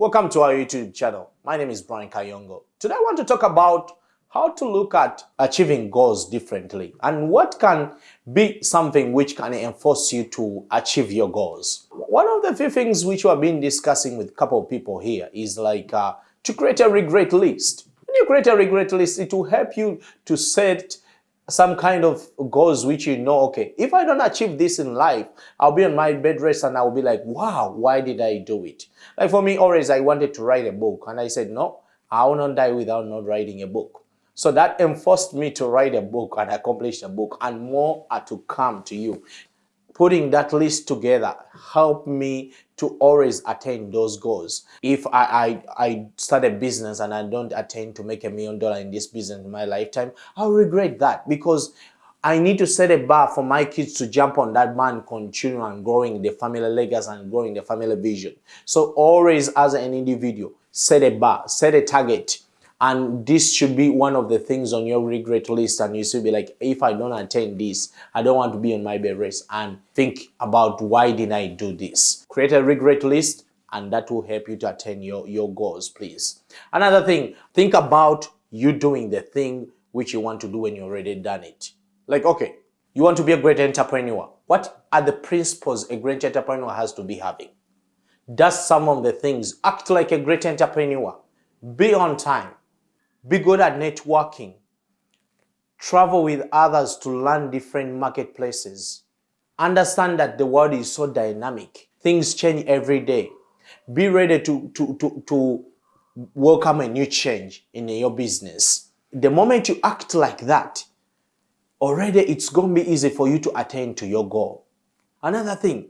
Welcome to our YouTube channel. My name is Brian Kayongo. Today I want to talk about how to look at achieving goals differently and what can be something which can enforce you to achieve your goals. One of the few things which we have been discussing with a couple of people here is like uh, to create a regret list. When you create a regret list, it will help you to set some kind of goals which you know, okay, if I don't achieve this in life, I'll be on my bed rest and I'll be like, wow, why did I do it? Like for me, always I wanted to write a book and I said, no, I will not die without not writing a book. So that enforced me to write a book and accomplish a book and more are to come to you putting that list together helped me to always attain those goals. If I, I, I start a business and I don't attain to make a million dollars in this business in my lifetime, I'll regret that because I need to set a bar for my kids to jump on that and continue and growing the family legacy and growing the family vision. So always as an individual, set a bar, set a target and this should be one of the things on your regret list and you should be like if i don't attend this i don't want to be on my bed rest and think about why did i do this. Create a regret list and that will help you to attain your your goals please. Another thing think about you doing the thing which you want to do when you already done it. Like okay you want to be a great entrepreneur. What are the principles a great entrepreneur has to be having? Does some of the things act like a great entrepreneur? Be on time be good at networking. Travel with others to learn different marketplaces. Understand that the world is so dynamic. Things change every day. Be ready to, to, to, to welcome a new change in your business. The moment you act like that, already it's going to be easy for you to attain to your goal. Another thing,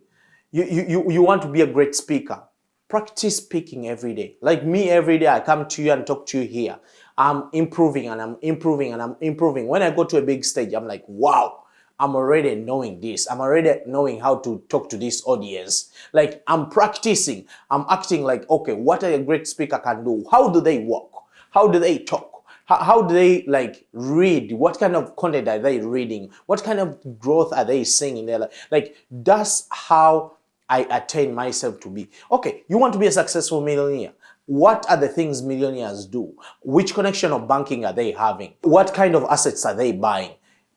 you, you, you want to be a great speaker. Practice speaking every day. Like me every day, I come to you and talk to you here. I'm improving and I'm improving and I'm improving. When I go to a big stage, I'm like, wow, I'm already knowing this. I'm already knowing how to talk to this audience. Like I'm practicing. I'm acting like, okay, what a great speaker can do. How do they walk? How do they talk? How, do they like read? What kind of content are they reading? What kind of growth are they seeing in their life? Like that's how I attain myself to be. Okay, you want to be a successful millionaire. What are the things millionaires do? Which connection of banking are they having? What kind of assets are they buying?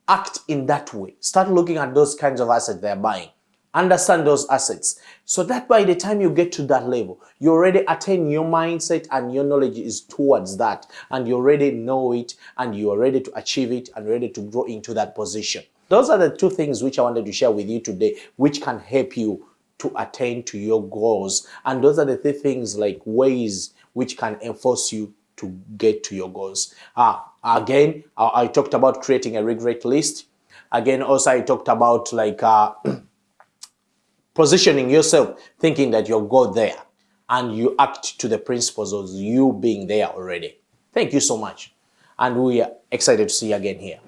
Act in that way. Start looking at those kinds of assets they're buying. Understand those assets so that by the time you get to that level, you already attain your mindset and your knowledge is towards that and you already know it and you are ready to achieve it and ready to grow into that position. Those are the two things which I wanted to share with you today, which can help you to attain to your goals. And those are the three things like ways which can enforce you to get to your goals. Uh, again, I, I talked about creating a regret list. Again, also I talked about like uh, positioning yourself, thinking that you'll go there and you act to the principles of you being there already. Thank you so much. And we are excited to see you again here.